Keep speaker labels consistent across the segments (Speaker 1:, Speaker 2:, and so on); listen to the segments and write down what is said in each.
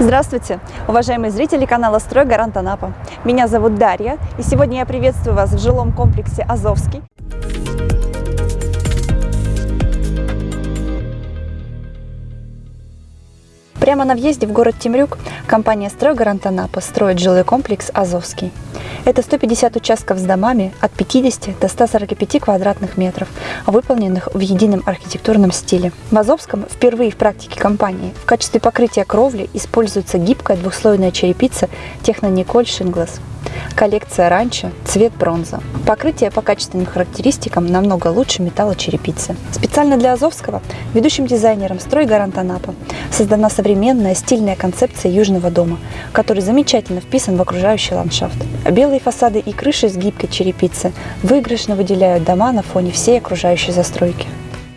Speaker 1: Здравствуйте, уважаемые зрители канала «Строй Гарант Анапа». Меня зовут Дарья, и сегодня я приветствую вас в жилом комплексе «Азовский». Прямо на въезде в город Темрюк компания «Стройгарант Анапа» строит жилой комплекс «Азовский». Это 150 участков с домами от 50 до 145 квадратных метров, выполненных в едином архитектурном стиле. В Азовском впервые в практике компании в качестве покрытия кровли используется гибкая двухслойная черепица Технониколь Шинглас. Коллекция ранчо, цвет бронза. Покрытие по качественным характеристикам намного лучше металлочерепицы. Специально для Азовского ведущим дизайнером «Стройгарант Анапа» создана современная стильная концепция Южного дома, который замечательно вписан в окружающий ландшафт. Белые фасады и крыши с гибкой черепицы выигрышно выделяют дома на фоне всей окружающей застройки.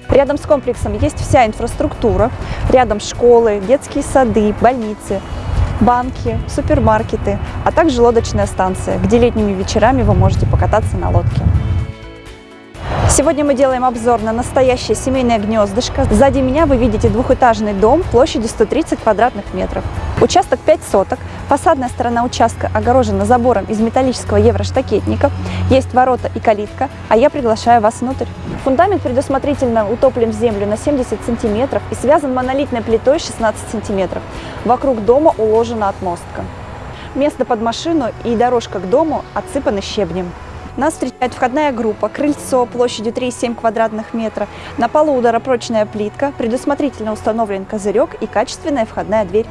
Speaker 1: Рядом с комплексом есть вся инфраструктура, рядом школы, детские сады, больницы, банки, супермаркеты, а также лодочная станция, где летними вечерами вы можете покататься на лодке. Сегодня мы делаем обзор на настоящее семейное гнездышко. Сзади меня вы видите двухэтажный дом площадью 130 квадратных метров. Участок 5 соток. Фасадная сторона участка огорожена забором из металлического евроштакетника. Есть ворота и калитка, а я приглашаю вас внутрь. Фундамент предусмотрительно утоплен в землю на 70 сантиметров и связан монолитной плитой 16 сантиметров. Вокруг дома уложена отмостка. Место под машину и дорожка к дому отсыпаны щебнем. Нас встречает входная группа, крыльцо площадью 3,7 квадратных метра, на полу ударопрочная плитка, предусмотрительно установлен козырек и качественная входная дверь.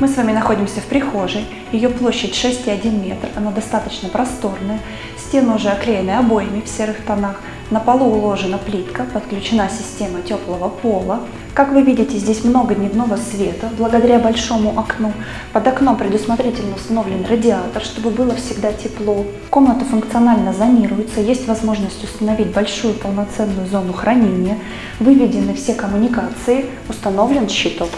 Speaker 1: Мы с вами находимся в прихожей, ее площадь 6,1 метр, она достаточно просторная, стены уже оклеены обоями в серых тонах, на полу уложена плитка, подключена система теплого пола. Как вы видите, здесь много дневного света, благодаря большому окну. Под окном предусмотрительно установлен радиатор, чтобы было всегда тепло. Комната функционально зонируется, есть возможность установить большую полноценную зону хранения. Выведены все коммуникации, установлен щиток.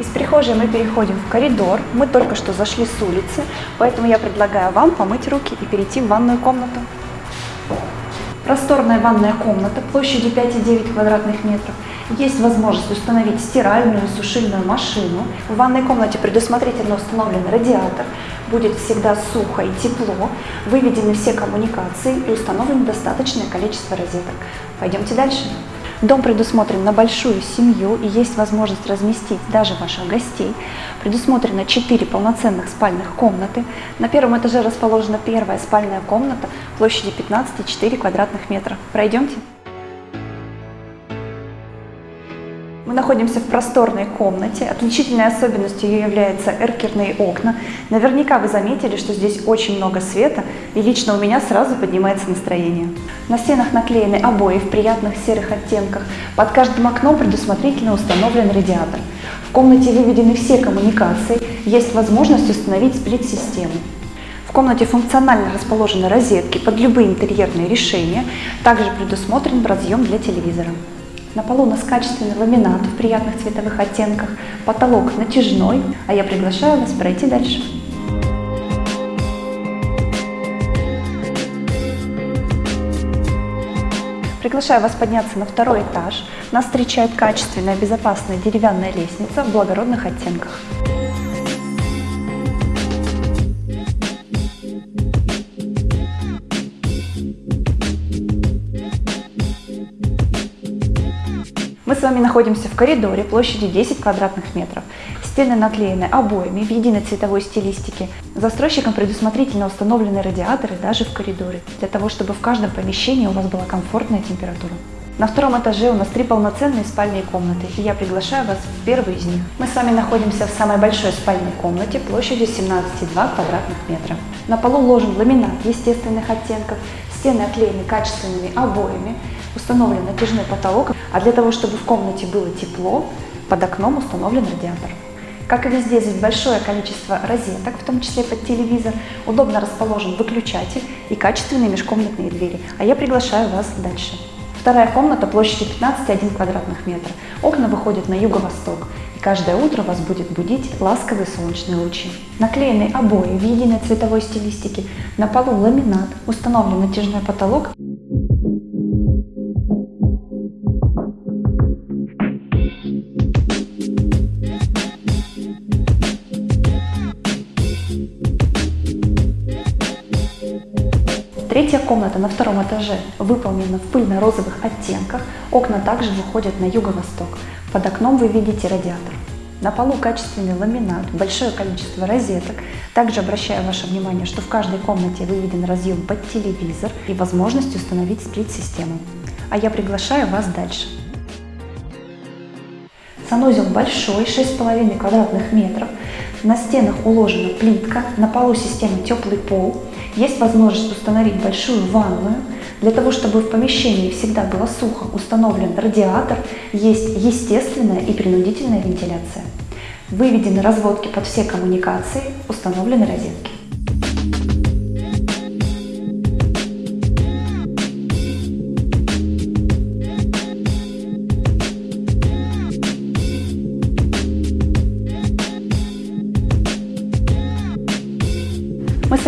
Speaker 1: Из прихожей мы переходим в коридор. Мы только что зашли с улицы, поэтому я предлагаю вам помыть руки и перейти в ванную комнату. Просторная ванная комната площадью 5,9 квадратных метров. Есть возможность установить стиральную и сушильную машину. В ванной комнате предусмотрительно установлен радиатор. Будет всегда сухо и тепло. Выведены все коммуникации и установлено достаточное количество розеток. Пойдемте дальше. Дом предусмотрен на большую семью и есть возможность разместить даже ваших гостей. Предусмотрено 4 полноценных спальных комнаты. На первом этаже расположена первая спальная комната площадью 15,4 квадратных метра. Пройдемте. Мы находимся в просторной комнате. Отличительной особенностью ее являются эркерные окна. Наверняка вы заметили, что здесь очень много света, и лично у меня сразу поднимается настроение. На стенах наклеены обои в приятных серых оттенках. Под каждым окном предусмотрительно установлен радиатор. В комнате выведены все коммуникации, есть возможность установить сплит-систему. В комнате функционально расположены розетки под любые интерьерные решения, также предусмотрен разъем для телевизора. На полу у нас качественный ламинат в приятных цветовых оттенках, потолок натяжной, а я приглашаю вас пройти дальше. Приглашаю вас подняться на второй этаж. Нас встречает качественная, безопасная деревянная лестница в благородных оттенках. С вами находимся в коридоре площадью 10 квадратных метров. Стены наклеены обоями в единой цветовой стилистике. Застройщиком предусмотрительно установлены радиаторы даже в коридоре, для того, чтобы в каждом помещении у вас была комфортная температура. На втором этаже у нас три полноценные спальные комнаты, и я приглашаю вас в первую из них. Мы с вами находимся в самой большой спальной комнате площадью 17,2 квадратных метра. На полу уложен ламинат естественных оттенков, стены оклеены качественными обоями, установлен натяжной потолок, а для того, чтобы в комнате было тепло, под окном установлен радиатор. Как и везде, здесь большое количество розеток, в том числе под телевизор, удобно расположен выключатель и качественные межкомнатные двери. А я приглашаю вас дальше. Вторая комната площадью 15,1 квадратных метра. Окна выходят на юго-восток, и каждое утро вас будет будить ласковые солнечные лучи. Наклеены обои в единой цветовой стилистике, на полу ламинат, установлен натяжной потолок Третья комната на втором этаже выполнена в пыльно-розовых оттенках. Окна также выходят на юго-восток. Под окном вы видите радиатор. На полу качественный ламинат, большое количество розеток. Также обращаю ваше внимание, что в каждой комнате выведен разъем под телевизор и возможность установить сплит-систему. А я приглашаю вас дальше. Санузел большой, 6,5 квадратных метров. На стенах уложена плитка, на полу система теплый пол. Есть возможность установить большую ванную. Для того, чтобы в помещении всегда было сухо, установлен радиатор, есть естественная и принудительная вентиляция. Выведены разводки под все коммуникации, установлены розетки.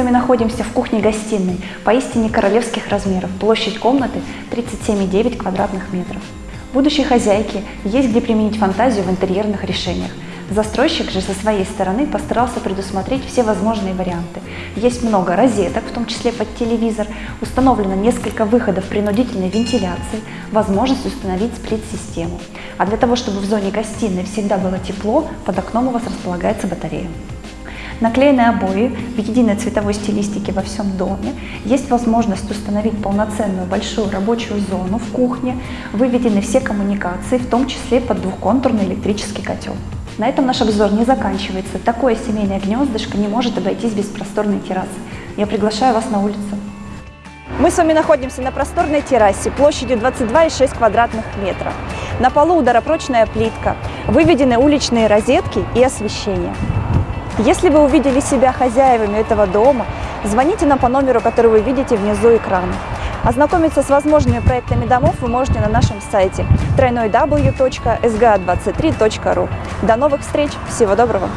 Speaker 1: Мы с вами находимся в кухне-гостиной, поистине королевских размеров. Площадь комнаты 37,9 квадратных метров. Будущей хозяйке есть где применить фантазию в интерьерных решениях. Застройщик же со своей стороны постарался предусмотреть все возможные варианты. Есть много розеток, в том числе под телевизор, установлено несколько выходов принудительной вентиляции, возможность установить сплит-систему. А для того, чтобы в зоне гостиной всегда было тепло, под окном у вас располагается батарея. Наклеенные обои в единой цветовой стилистике во всем доме. Есть возможность установить полноценную большую рабочую зону в кухне. Выведены все коммуникации, в том числе под двухконтурный электрический котел. На этом наш обзор не заканчивается. Такое семейное гнездышко не может обойтись без просторной террасы. Я приглашаю вас на улицу. Мы с вами находимся на просторной террасе площадью 22,6 квадратных метров. На полу ударопрочная плитка, выведены уличные розетки и освещение. Если вы увидели себя хозяевами этого дома, звоните нам по номеру, который вы видите внизу экрана. Ознакомиться с возможными проектами домов вы можете на нашем сайте www.sga23.ru. До новых встреч! Всего доброго!